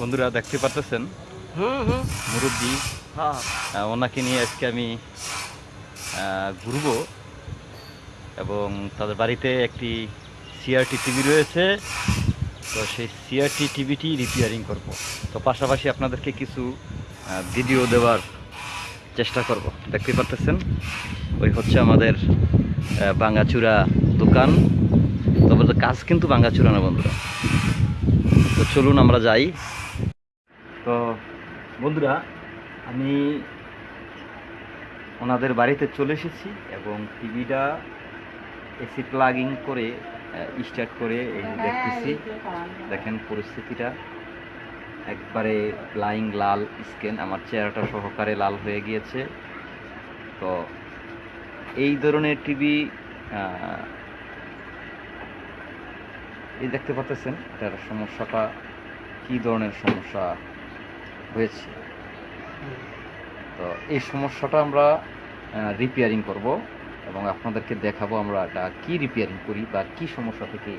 বন্ধুরা দেখতে হুম মুরব্বী। হ্যাঁ। ওনাকে নিয়ে আজকে আমি ঘুরবো এবং তাদের বাড়িতে একটি সিআরটি টিভি রয়েছে। তো সেই সিআরটি টিভিটি রিপেয়ারিং করব। তো পাশাপাশি আপনাদেরকে কিছু ভিডিও দেওয়ার চেষ্টা করব। দেখতে পাচ্ছেন ওই হচ্ছে আমাদের আহ, ভাঙ্গাচুরা দোকান। তবে কাজ কিন্তু ভাঙ্গাচুরা না বন্ধুরা। তো চলুন আমরা যাই। তো বন্ধুরা, আমি ওনাদের বাড়িতে চলে এসেছি এবং টিভিটা এসি প্লাগিং করে স্টার্ট করে এই দেখতেছি। দেখেন পরিস্থিতিটা। একবারে লাইং লাল স্কেন আমার চেহারাটা সহকারে লাল হয়ে গিয়েছে। তো এই ধরনের টিভি এই দেখতে পাচ্ছেন এটার সমস্যাটা, কী ধরনের সমস্যা? হয়েছে। তো এই সমস্যাটা আমরা রিপেয়ারিং করব এবং আপনাদেরকে দেখাবো আমরা এটা কি রিপেয়ারিং করি বা কি সমস্যা থেকে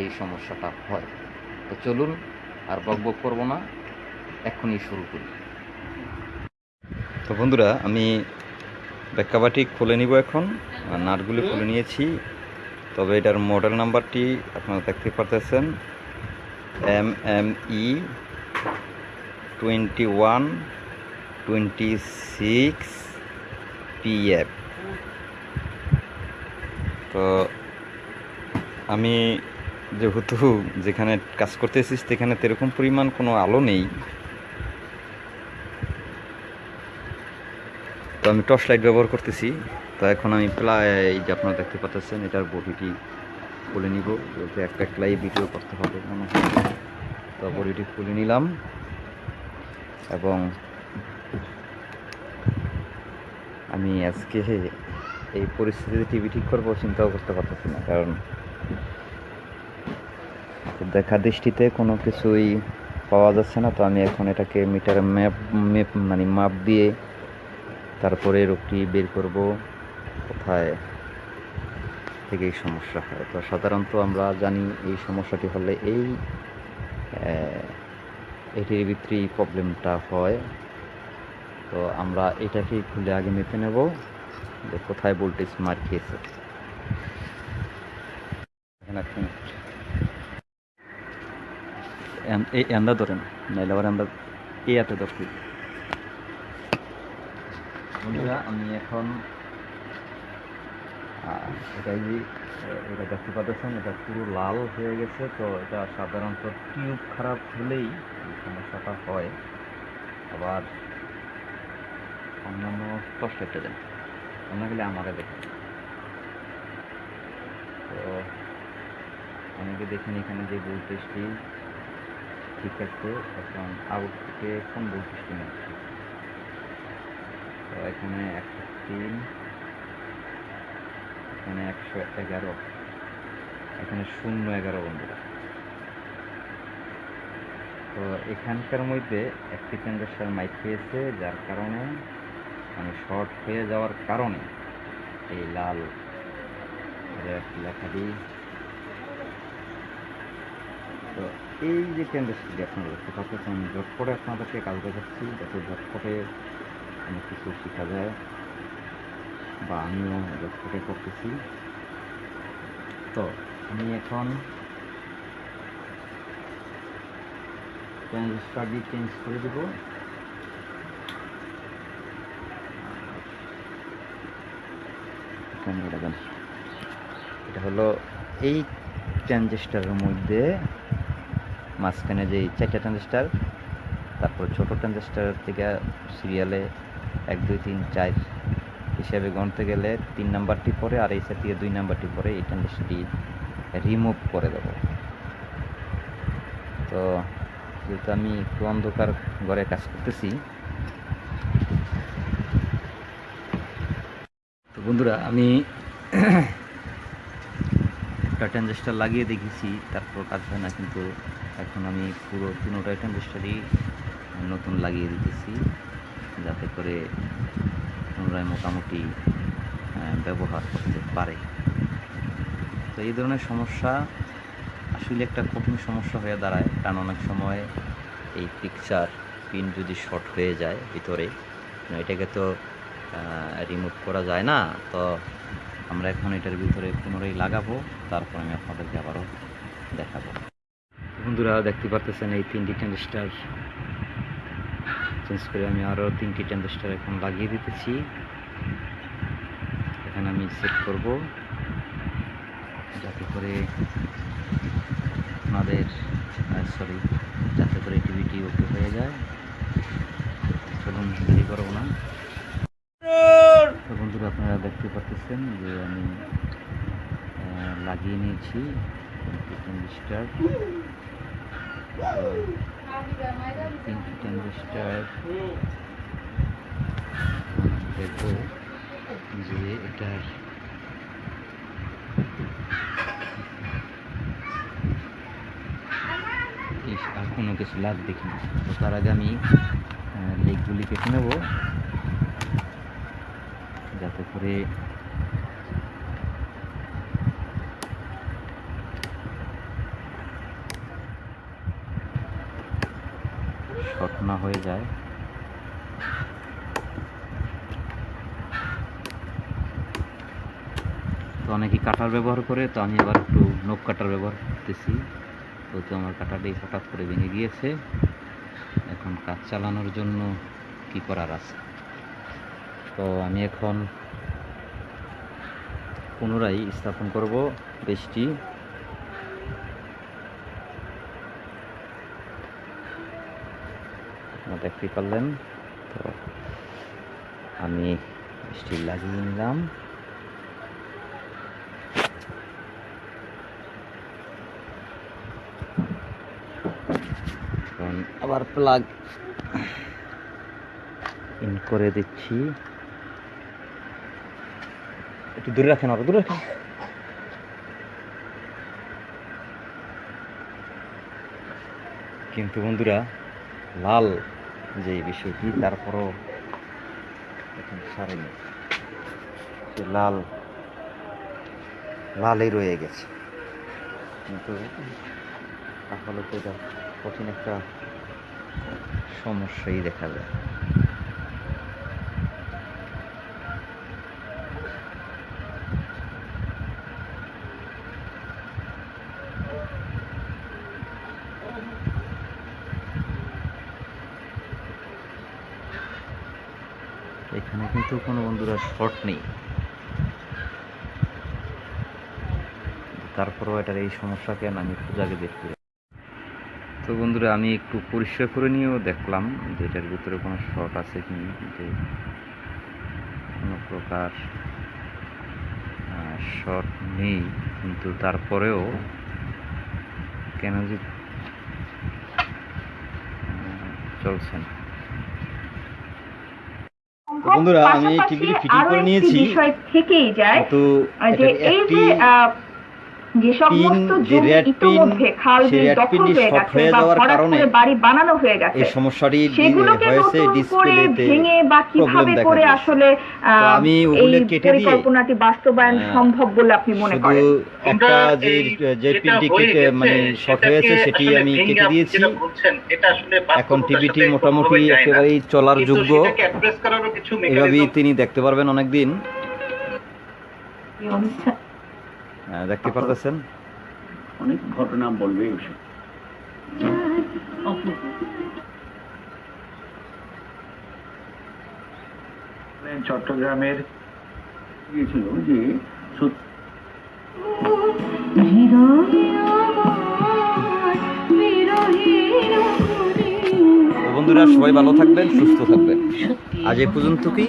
এই সমস্যাটা হয়। তো চলুন আর বক বক করব না এখনই শুরু করি। তো বন্ধুরা আমি ব্যাক্কাবাটি খুলে নিব এখন নাটগুলি খুলে নিয়েছি। তবে এটার মডেল নাম্বারটি আপনারা দেখতে পারতেছেন M M E twenty one twenty six PF তো আমি যেহেতু যেখানে কাজ করতেছি সেখানে সেরকম পরিমাণ কোনো আলো নেই। তো আমি টর্চ লাইট ব্যবহার করতেছি। তো এখন আমি প্রায় যে আপনারা দেখতে পাচ্ছেন, এটার বডিটি খুলে নিব। যেহেতু একটা একলাই ভিডিও করতে হবে। তো বডিটি খুলে নিলাম। এবং আমি আজকে এই পরিস্থিতিতে টিভি ঠিক করব চিন্তাও করতে পারতেছি না, কারণ দেখা দৃষ্টিতে কোনো কিছুই পাওয়া যাচ্ছে না। তো আমি এখন এটাকে মিটার ম্যাপ ম্যাপ মানে মাপ দিয়ে তারপরে রোগটি বের করব, কোথায় থেকে এই সমস্যা হয়। তো সাধারণত আমরা জানি এই সমস্যাটি হলে এই এটির ভিতরেই প্রবলেমটা হয়। তো আমরা এটাকে খুলে আগে মেপে নেব যে কোথায় ভোল্টেজ মার খেয়েছে এই এন্দা ধরেন, নাইলে আবার এই এতে আমি এখন আহ, এটা এই যে, এটা দেখতে পাচ্ছেন এটা পুরো লাল হয়ে গেছে তো এটা সাধারণত টিউব খারাপ হলেই সমস্যাটা হয়। আবার অন্যান্য কষ্ট একটা দেন অন্য গেলে আমাকে দেখেন। তো অনেকে দেখেন এখানে যে ভোল্টেজটি ঠিক আছে এখন আউটপুটে কোন ভোল্টেজটি নিচ্ছে তো এখানে একশো তিন এখানে একশো এগারো। এখানে শূন্য এগারো বন্ধুরা। তো এখানকার মধ্যে একটি ট্রানজাকশন মাইক খেয়েছে যার কারণে মানে শর্ট হয়ে যাওয়ার কারণে এই লাল লেখাটি তো এই যে ট্রানজাকশনটি আপনারা দেখতে পাচ্ছেন ঝটপটে আপনাদেরকে কাজ দেখাচ্ছি, যাতে ঝটপটে অনেক কিছু শেখা যায়। বা আমিও ঝটপটে করতেছি। তো আমি এখন ট্রানজিস্টারটি চেঞ্জ করে দেবো। এটা হলো এই ট্রানজিস্টারের মধ্যে মাঝখানে যে চারটা ট্রানজিস্টার তারপর ছোট ট্রানজিস্টার থেকে সিরিয়ালে এক, দুই, তিন, চার হিসাবে গণতে গেলে তিন নাম্বারটি পরে আর এই থেকে দুই নাম্বারটি পরে এই ট্রানজিস্টারটি রিমুভ করে দেব। তো যেহেতু আমি একটু অন্ধকার ঘরে কাজ করতেছি, তো বন্ধুরা আমি একটা ট্রানজিস্টার লাগিয়ে দেখেছি, তারপর কাজ হয় না, কিন্তু এখন আমি পুরো তিনোটা ট্রানজিস্টারই নতুন লাগিয়ে দিতেছি, যাতে করে পুনরায় মোটামুটি ব্যবহার করতে পারে। তো এই ধরনের সমস্যা আসলে একটা কঠিন সমস্যা হয়ে দাঁড়ায়, কারণ অনেক সময় এই পিকচার পিন যদি শর্ট হয়ে যায় ভিতরে এটাকে তো রিমুভ করা যায় না, তো আমরা এখন এটার ভিতরে পুনরায় লাগাবো, তারপর আমি আপনাদেরকে আবারও দেখাবো। বন্ধুরা, দেখতে পারতেছেন এই তিনটি ট্যান্ডেস্টার চেঞ্জ করে আমি আরও তিনটি ট্যান্ডেস্টার এখন লাগিয়ে দিতেছি। এখানে আমি সেট করব। যাতে করে আপনাদের সরি যাতে করে টিভিটি ওকে হয়ে যায়। চলুন, দেরি করব না। বন্ধুরা, আপনারা দেখতে পাচ্ছেন যে আমি লাগিয়ে নিয়েছি। ট্যান্ডেস্টার তিনটি ট্যান্ডেস্টার দেখব যে এটার আর কোনো কিছু লাভ দেখিনি তো তার আগে আমি লেগগুলি কেটে নেব, যাতে করে শর্ট না হয়ে যায়। তো অনেকেই কাটার ব্যবহার করে, তো আমি আবার একটু নখ কাটার ব্যবহার করতেছি। তো তো আমার কাটাটাই হঠাৎ করে ভেঙে গিয়েছে, এখন কাজ চালানোর জন্য কি করার আছে? তো আমি এখন পুনরায় স্থাপন করব বেশটি। দেখতেই পারলেন। তো আমি স্টিল লাগিয়ে নিলাম। আবার প্লাগ ইন করে দিচ্ছি। একটু দূরে রাখেন আরও, দূরে রাখেন। কিন্তু বন্ধুরা, লাল যে বিষয়টি, তারপরও এখন সারেনি। সে লাল লালই রয়ে গেছে। কিন্তু তাহলে তো এটা কঠিন একটা সমস্যাই দেখা যায় এখানে কিন্তু কোনো বন্ধুরা শর্ট নেই। তারপরেও এটার এই সমস্যা কেন? আমি খুঁজে আগে দেখতে তো বন্ধুরা, আমি একটু পরিষ্কার করে নিয়েও দেখলাম যে এটার ভিতরে কোনো শর্ট আছে কি যে কোনো প্রকার শর্ট নেই। কিন্তু তারপরেও কেন যে চলছে না। বন্ধুরা, আমি টিভিটি ফিটিং করে নিয়েছি। বিষয় থেকেই যায় তো এই যে যে সমস্ত জমি ইতিমধ্যে খাল বিল দখল হয়ে গেছে বা যাওয়ার কারণে করে বাড়ি বানানো হয়ে গেছে। এই সমস্যাটি সেগুলোকে হয়েছে নতুন করে ডিসপ্লেতে ভেঙে বা কীভাবে করে আসলে আমি ওগুলো কেটে দিয়ে, পরিকল্পনাটি বাস্তবায়ন সম্ভব বলে আপনি মনে করেন? একটা যে যে পিনটি কেটে মানে শর্ট হয়েছে সেটি আমি কেটে দিয়েছি। এখন টিভিটি মোটামুটি একেবারেই চলার যোগ্য। এভাবেই তিনি দেখতে পারবেন অনেকদিন। দেখতে পারতেছেন? অনেক ঘটনা বলবে ওসব চট্টগ্রামের গিয়েছিল যে বন্ধুরা সবাই ভালো থাকবেন সুস্থ থাকবেন। আজ এ পর্যন্ত কি